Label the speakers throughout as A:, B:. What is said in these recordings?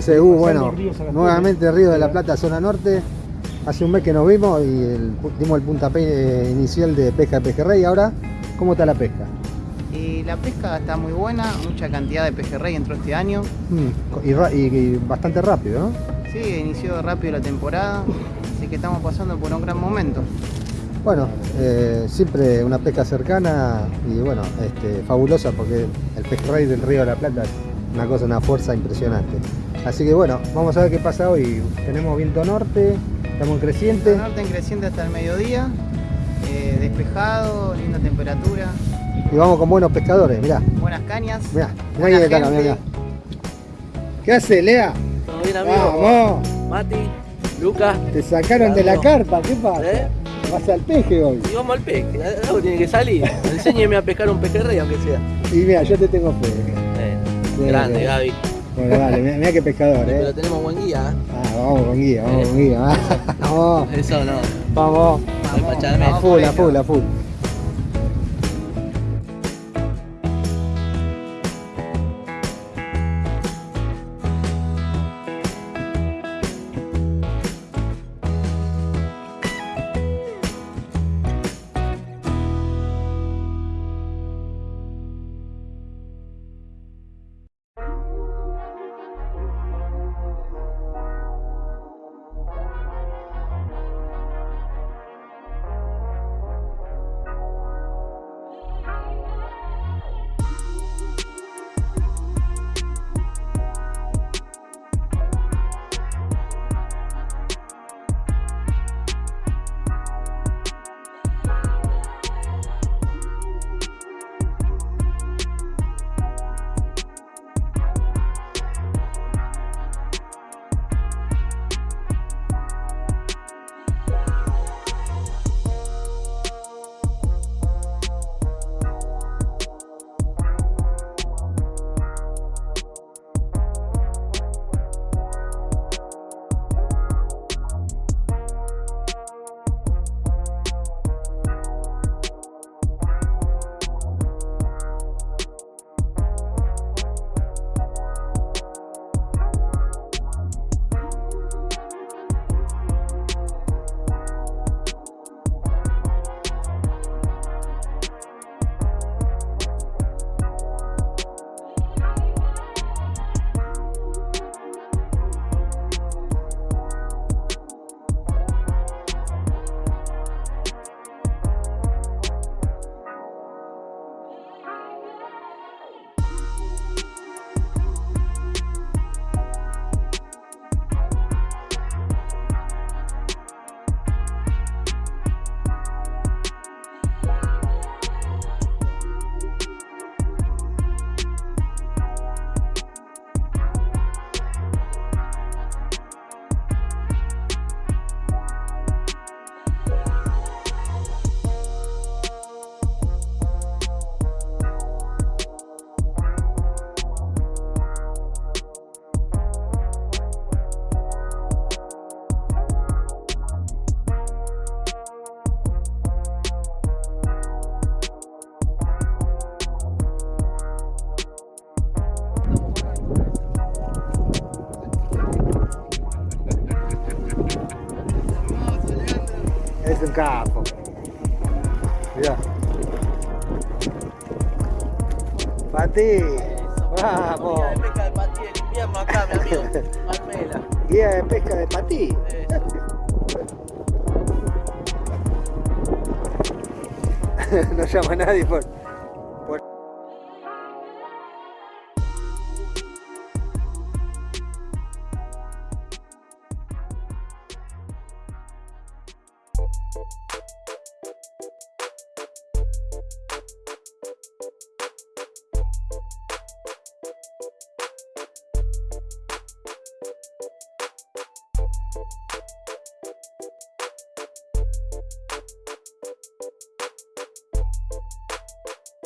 A: SU, bueno, nuevamente Río de la Plata, zona norte. Hace un mes que nos vimos y el- dimos el puntapié inicial de pesca de pejerrey. Ahora, ¿cómo está la pesca?
B: Y la pesca está muy buena, mucha cantidad de pejerrey entró este año.
A: Mm, y, ra- y- y bastante rápido, ¿no?
B: Sí, inició rápido la temporada, así que estamos pasando por un gran momento.
A: Bueno, eh, siempre una pesca cercana y bueno, este, fabulosa porque el pejerrey del Río de la Plata es una cosa, una fuerza impresionante. Así que bueno, vamos a ver qué pasa hoy. Tenemos viento norte, estamos en creciente.
B: El norte en creciente hasta el mediodía, eh, despejado, linda temperatura,
A: Y vamos con buenos pescadores, mirá,
B: buenas cañas.
A: mirá, mirá acá, mirá. ¿Qué hace, Lea?
C: ¿Todo bien, amigo?
A: Vamos,
C: Mati, Lucas,
A: te sacaron de la carpa, ¿qué pasa?
C: ¿eh?
A: Vas al peje hoy.
C: Y vamos al pesque. Algo tiene que salir. Enséñeme a pescar un pejerrey, aunque sea.
A: Y mira, yo te tengo fe.
C: Eh,
A: Bien,
C: grande,
A: bien.
C: Gaby.
A: Bueno, dale, mirá, mirá qué pescador,
C: Pero
A: eh.
C: tenemos buen guía, ¿eh?
A: Ah, vamos con guía, vamos con guía. Vamos,
C: Eso no.
A: vamos.
C: Al pacharme.
A: A full, a full, a full. Capo. Pati. Vamos.
C: Guía de pesca de del invierno acá, mi amigo. Palmela.
A: Guía de pesca de patí.
C: Eh,
A: no llama a nadie por-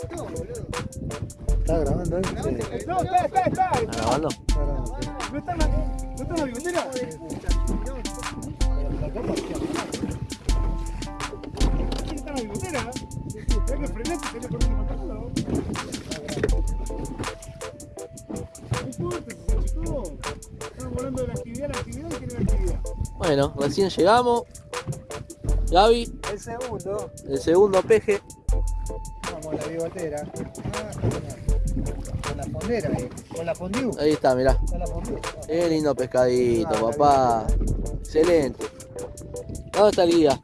A: ¿Está grabando ahí? Sí.
D: No, está, está, está.
C: ¿Está grabando?
A: Está grabando.
D: ¿No está en la, no está la bigotera? ¿Quién está la bigotera? Que frenar, que ¿no? No importa, si se achicó. Está actividad, la actividad y tiene la actividad.
C: Bueno, recién llegamos. Gaby,
A: El segundo,
C: el segundo peje.
A: Ah, con la fondera ahí, con la fondue.
C: Ahí está, mirá.
A: Con la fondue.
C: Qué lindo pescadito,
A: Ah,
C: papá. Excelente. ¿Dónde está el guía?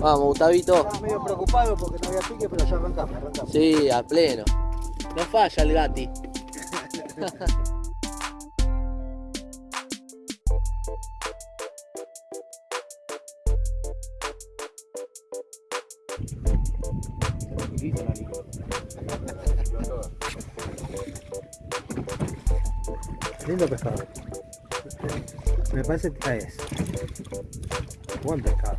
C: Vamos, Gustavito.
A: Estaba medio preocupado porque no había pique, pero ya arrancamos, arrancamos.
C: Sí, a pleno. No falla el gati.
A: Lindo pescado. Me parece que es. Buen pescado.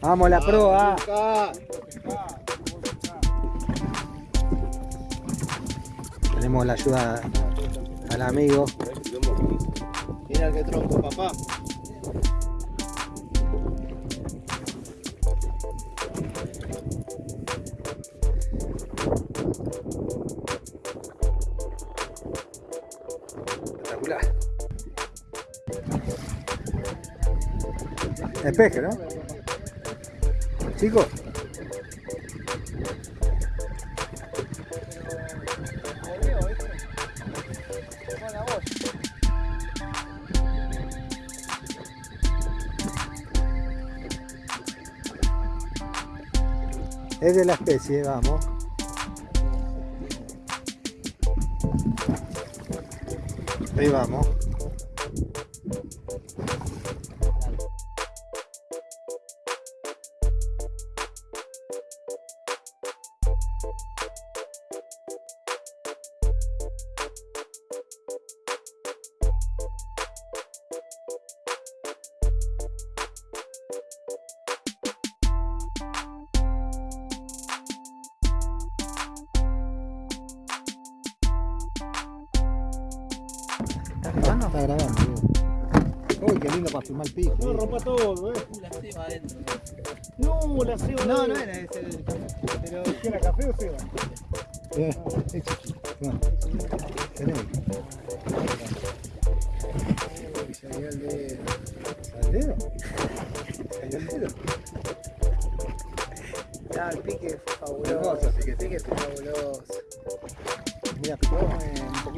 C: Vamos.
A: Vamos la proa. Tenemos la ayuda al amigo.
B: Mira qué tronco, papá.
A: Espeje, ¿no? Chicos. Es de la especie, vamos. Ahí vamos.
B: ¿Estás grabando?
A: Está grabando. Uy, qué lindo para filmar el pico.
D: No, rompa todo, eh.
C: La ceba adentro.
D: No, la ceba.
B: No, no era ese el Pero
D: ¿Qué era café o ceba?
A: Eh, hecho. No. Tenemos. Uy, salió el dedo. ¿Salió el dedo? ¿Salió el dedo?
B: Ah, el pique fue fabuloso. El
A: pique.
B: fue fabuloso.
A: Mira, picó eh, un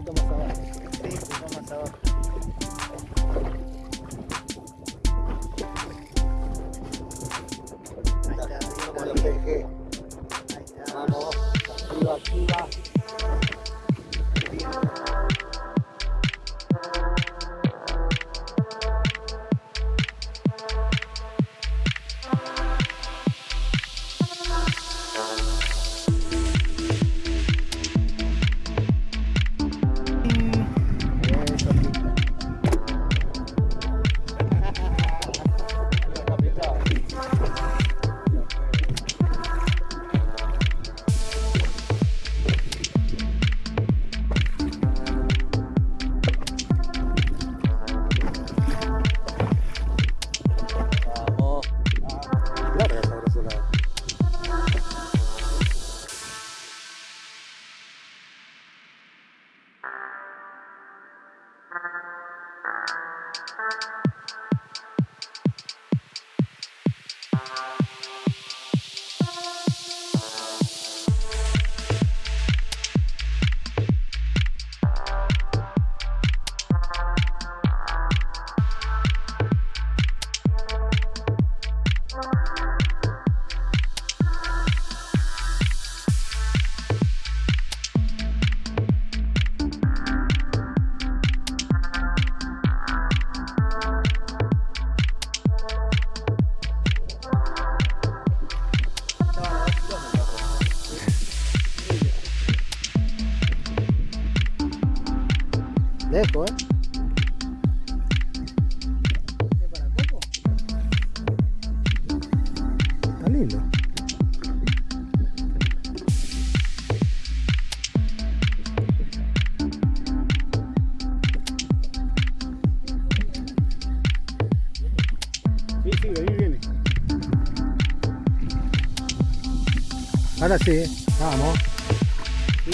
B: está.
A: Vamos. Activa, activa. Ahora sí, vamos.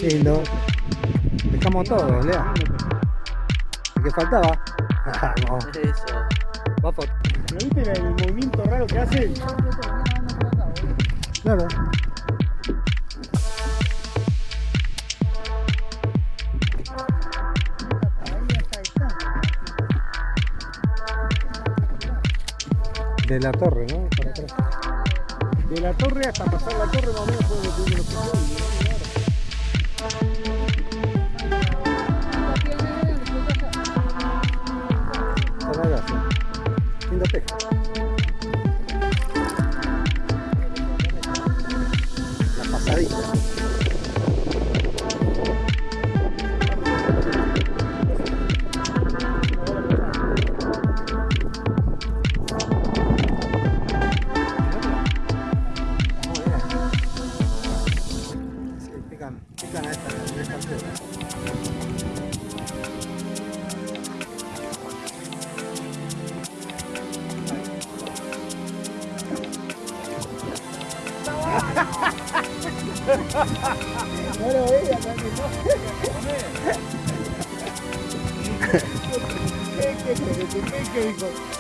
A: Lindo. Dejamos todo, Lea. ¿Qué faltaba? Vamos,
C: Eso.
A: va por-
D: ¿Pero viste el movimiento raro que hace?
A: Claro. De la torre, ¿no? Para atrás.
D: De la torre hasta pasar la torre más o menos fue lo que uno lo
A: Para allá, sí. Linda pesca.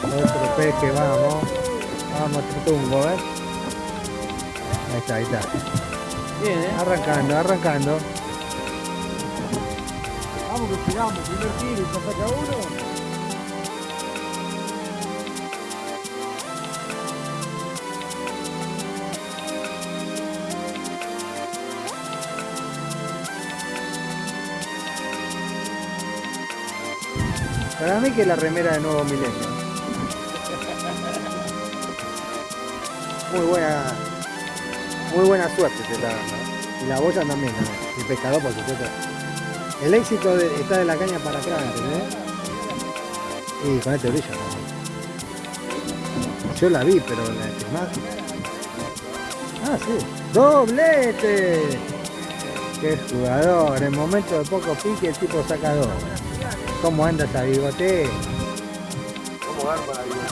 A: Otro peje, vamos. Vamos, Trutungo, ¿ves? Ahí está, ahí está.
C: Bien, ¿eh?
A: Arrancando, arrancando.
D: Vamos que tiramos, primer tiro y saca uno.
A: Para mí que la remera de nuevo milenio. Muy buena, muy buena suerte se está dando. ¿eh? Y la boya también. El pescador por supuesto. El éxito está de la caña para atrás. Y con este brillo. Yo la vi, pero la. Ah, sí. ¡Doblete! ¡Qué jugador! En momento de poco pique el tipo saca dos. ¿Cómo anda esa bigote?
C: ¿Cómo dar para la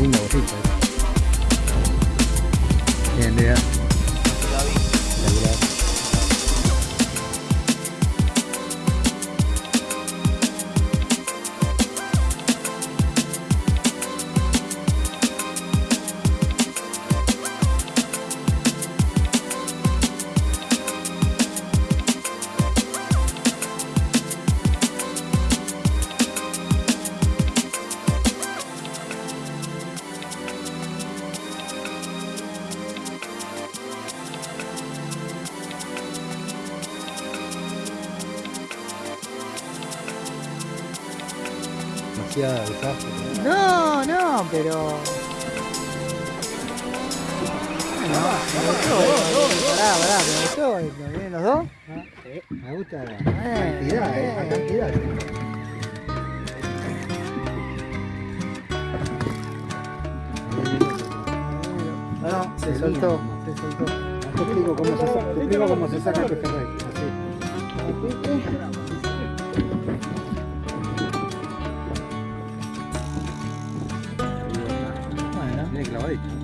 A: Linda bolita, ¿eh? Demasiada desastre.
B: No, no, pero. Bueno, me gustó. Pará, pará, me gustó. ¿Vienen los dos?
A: Me gusta la cantidad, eh, la cantidad.
B: No, se soltó.
A: Se soltó. Te explico cómo se, te explico cómo se saca el pejerrey. Así. like.